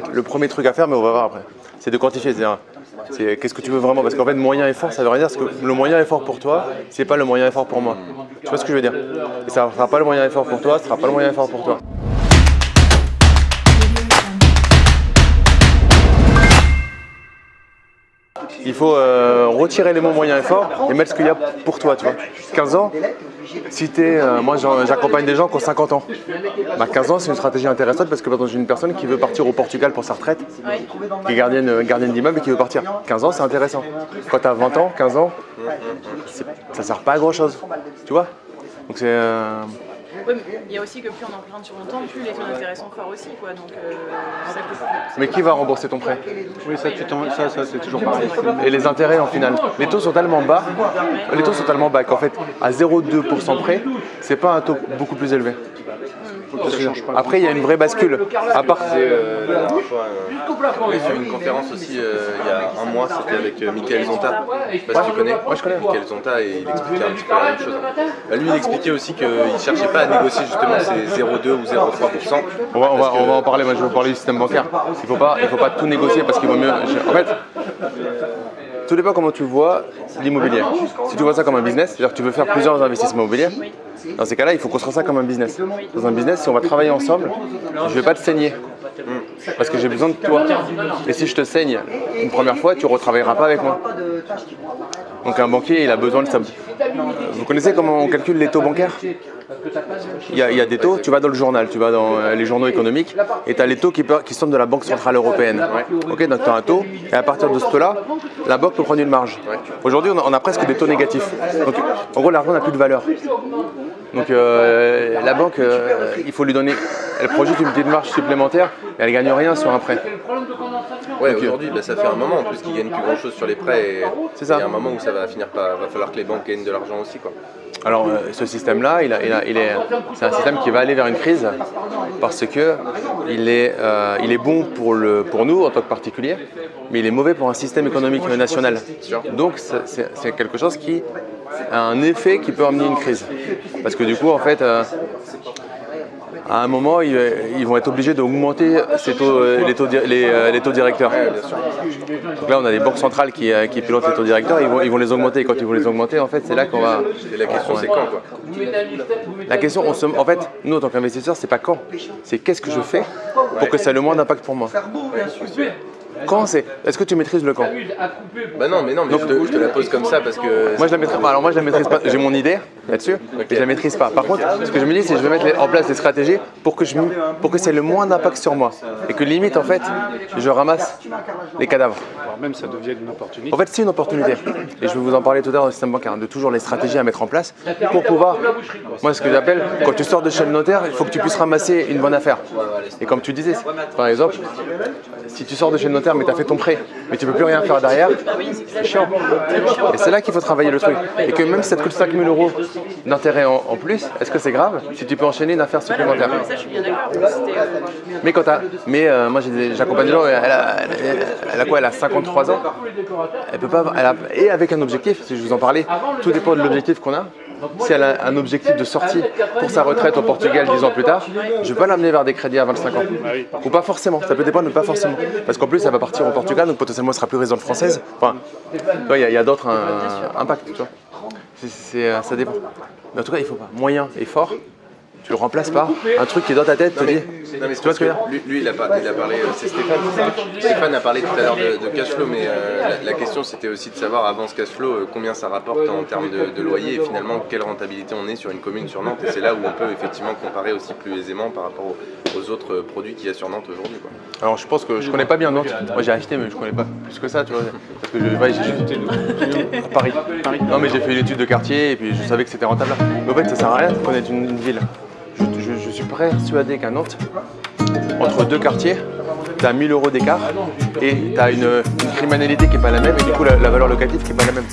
fait, le premier truc à faire, mais on va voir après, c'est de quantifier. C'est qu'est-ce que tu veux vraiment Parce qu'en fait, moyen et fort, ça veut rien dire. Parce que le moyen et fort pour toi, c'est pas le moyen et fort pour moi. Tu vois ce que je veux dire? Et ça sera pas le moyen et fort pour toi, ce sera pas le moyen et fort pour toi. Il faut euh, retirer les mots moyens et forts et mettre ce qu'il y a pour toi, tu vois. 15 ans, si t'es, euh, moi j'accompagne des gens qui ont 50 ans. Bah, 15 ans, c'est une stratégie intéressante parce que par exemple, j'ai une personne qui veut partir au Portugal pour sa retraite, qui est gardienne, euh, gardienne d'immeuble et qui veut partir. 15 ans, c'est intéressant. Quand tu as 20 ans, 15 ans, ça sert pas à grand chose. Tu vois Donc c'est. euh, Ouais, mais il y a aussi que plus on emprunte sur longtemps, plus les taux d'intérêt sont forts aussi. Quoi. Donc, euh, ça Mais qui va rembourser ton prêt? Oui, ça, tu t'en- ça, ça c'est toujours pareil. Et les intérêts en finale Les taux sont tellement bas, les taux sont tellement bas qu'en fait, à 0,2% près, c'est pas un taux beaucoup plus élevé. Ça change pas. Après, il y a une vraie bascule. À part. Euh, j'ai fait une conférence aussi euh, il y a un mois, c'était avec euh, Michael Zonta. Je sais pas si tu connais. je connais. Michael Zonta et il expliquait un petit peu la même chose. Bah, lui, il expliquait aussi qu'il ne cherchait pas à négocier justement ces 0,2 ou 0,3%. On va, on, va, Parce que- on va en parler, moi je vais vous parler du système bancaire. Il faut pas, il faut pas tout négocier parce qu'il vaut mieux. En fait, tout dépend comment tu vois l'immobilier. Si tu vois ça comme un business, c'est-à-dire que tu veux faire plusieurs investissements immobiliers, dans ces cas-là, il faut construire ça comme un business. Dans un business, si on va travailler ensemble, je vais pas te saigner. Parce que j'ai besoin de toi. Et si je te saigne une première fois, tu ne retravailleras pas avec moi. Donc un banquier, il a besoin de ça. Vous connaissez comment on calcule les taux bancaires? Il y, a, il y a des taux, tu vas dans le journal, tu vas dans euh, les journaux économiques, et tu as les taux qui, qui sortent de la Banque Centrale Européenne. Ok, donc tu as un taux, et à partir de ce taux-là, la banque peut prendre une marge. Aujourd'hui, on, a- on a presque des taux négatifs. Donc, en gros, l'argent n'a plus de valeur. Donc euh, la banque, euh, il faut lui donner, elle projette une petite marge supplémentaire, mais elle gagne rien sur un prêt. Ouais, euh, aujourd'hui, bah, ça fait un moment en plus qu'ils gagnent plus grand chose sur les prêts. C'est ça. Il y a un moment où ça va finir par. va falloir que les banques gagnent de l'argent aussi. Quoi. Alors euh, ce système-là, il, a- il a- il est, c'est un système qui va aller vers une crise parce que il est, euh, il est bon pour, le, pour nous en tant que particuliers, mais il est mauvais pour un système économique national. Donc c'est quelque chose qui a un effet qui peut amener une crise. Parce que du coup, en fait, euh, à un moment, ils, ils vont être obligés d'augmenter taux, euh, les, taux, di- les, euh, les taux directeurs. Donc là, on a des banques centrales qui, qui pilotent les taux directeurs, ils vont, ils vont les augmenter. Et quand ils vont les augmenter, en fait, c'est là qu'on va. Et la question, c'est quand quoi La question, on se- en fait, nous en tant qu'investisseurs, c'est pas quand, c'est qu'est-ce que je fais pour que ça ait le moins d'impact pour moi. Quand c'est, est-ce que tu maîtrises le quand Bah non, mais non, mais je, te, je te la pose comme ça parce que. Moi je la maîtrise pas. Alors moi je la maîtrise pas. J'ai mon idée là-dessus, mais je la maîtrise pas. Par contre, ce que je me dis, c'est que je vais mettre les- en place des stratégies pour que je, me- pour que ça ait le moins d'impact sur moi et que limite en fait, je ramasse les cadavres. Voire même ça devient une opportunité. En fait, c'est une opportunité. Et je vais vous en parler tout à l'heure dans le système bancaire, de toujours les stratégies à mettre en place pour pouvoir. Moi, ce que j'appelle, quand tu sors de chez le notaire, il faut que tu puisses ramasser une bonne affaire. Et comme tu disais, par exemple, si tu sors de chez le notaire, mais tu as fait ton prêt, mais tu peux plus rien faire derrière, c'est chiant. Et c'est là qu'il faut travailler le truc. Et que même si ça te coûte 5000 euros d'intérêt en, en plus, est-ce que c'est grave si tu peux enchaîner une affaire supplémentaire? Euh, mais quand t'as, mais euh, moi j'accompagne des gens, elle a, elle- elle a quoi? Elle a 53 ans. Elle peut pas, elle a- et avec un objectif. Si je vous en parlais, tout dépend de l'objectif qu'on a. Si elle a un objectif de sortie pour sa retraite au Portugal 10 ans plus tard, je vais pas l'amener vers des crédits à 25 ans. Ou pas forcément. Ça peut dépendre, mais pas forcément. Parce qu'en plus, elle va partir au Portugal, donc potentiellement elle sera plus résidente française. Enfin, il y a, d'autres euh, impacts. Tu vois. Euh, ça dépend. Mais en tout cas, il faut pas. Moyen et fort. Tu le remplaces par un truc qui est dans ta tête, te dit. Non, mais c'est Tu vois ce que je veux parce dire que lui, lui, il, a il a parlé, euh, c'est Stéphane. Stéphane a parlé tout à l'heure de, de cash flow, mais euh, la, la question c'était aussi de savoir avant ce cash flow euh, combien ça rapporte en termes de, de loyer et finalement quelle rentabilité on est sur une commune sur Nantes. Et c'est là où on peut effectivement comparer aussi plus aisément par rapport aux, aux autres produits qu'il y a sur Nantes aujourd'hui. quoi. Alors je pense que je connais pas bien Nantes. Moi j'ai acheté mais je connais pas plus que ça, tu vois. Parce que je, ouais, j'ai juste à Paris. Non mais j'ai fait une étude de quartier et puis je savais que c'était rentable. Mais en fait ça sert à rien de connaître une, une ville. Je, suis persuadé qu'à Nantes, entre deux quartiers, tu as 1000 euros d'écart et tu as une, criminalité qui est pas la même et du coup la, la valeur locative qui est pas la même.